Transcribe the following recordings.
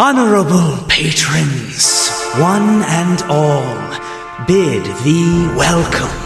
Honorable patrons, one and all, bid thee welcome.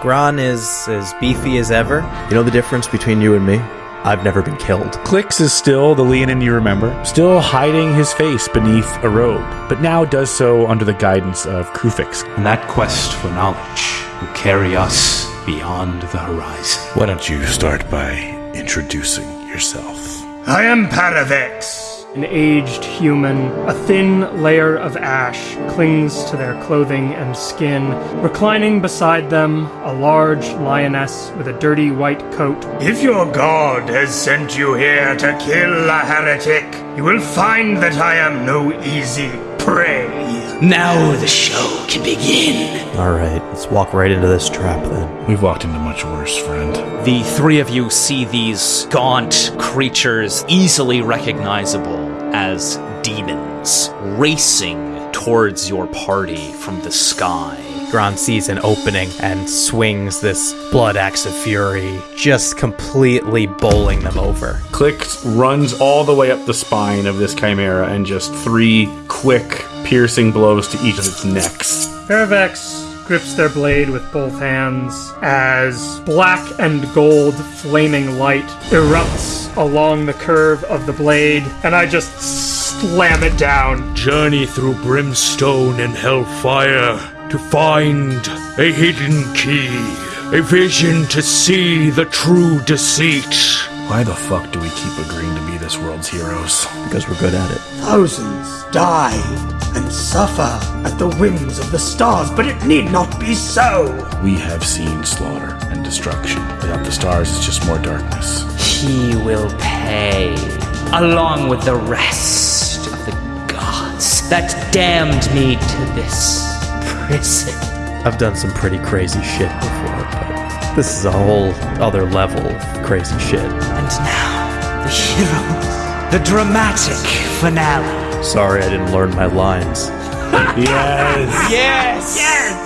Gron is as beefy as ever. You know the difference between you and me? I've never been killed. Clicks is still the Leonin you remember, still hiding his face beneath a robe, but now does so under the guidance of Kruphix. And that quest for knowledge will carry us beyond the horizon. Why don't you start by introducing yourself? I am Paravex. An aged human, a thin layer of ash clings to their clothing and skin. Reclining beside them, a large lioness with a dirty white coat. If your god has sent you here to kill a heretic, you will find that I am no easy prey. Now the show can begin. Alright, let's walk right into this trap then. We've walked into much worse, friend. The three of you see these gaunt creatures, easily recognizable as demons, racing towards your party from the sky. Gron sees an opening and swings this blood axe of fury, just completely bowling them over. Clicks runs all the way up the spine of this chimera and just three quick, piercing blows to each of its necks. Paravex grips their blade with both hands as black and gold flaming light erupts along the curve of the blade, and I just slam it down. Journey through brimstone and hellfire to find a hidden key, a vision to see the true deceit. Why the fuck do we keep agreeing to be this world's heroes? Because we're good at it. Thousands died and suffer at the whims of the stars, but it need not be so. We have seen slaughter and destruction. Without the stars, it's just more darkness. He will pay, along with the rest of the gods that damned me to this prison. I've done some pretty crazy shit before, but this is a whole other level of crazy shit. And now, the heroes, the dramatic finale. Sorry I didn't learn my lines. yes! Yes! Yes!